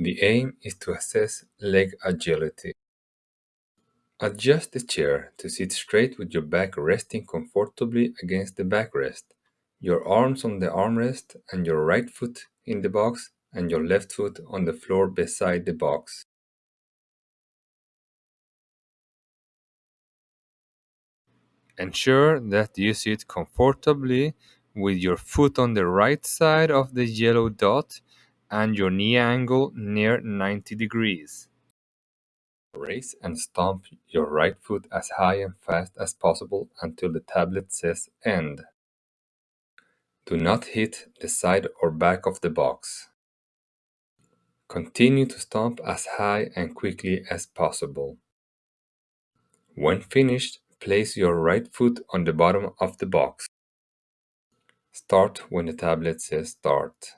The aim is to assess leg agility. Adjust the chair to sit straight with your back resting comfortably against the backrest, your arms on the armrest and your right foot in the box and your left foot on the floor beside the box. Ensure that you sit comfortably with your foot on the right side of the yellow dot and your knee angle near 90 degrees. Raise and stomp your right foot as high and fast as possible until the tablet says end. Do not hit the side or back of the box. Continue to stomp as high and quickly as possible. When finished, place your right foot on the bottom of the box. Start when the tablet says start.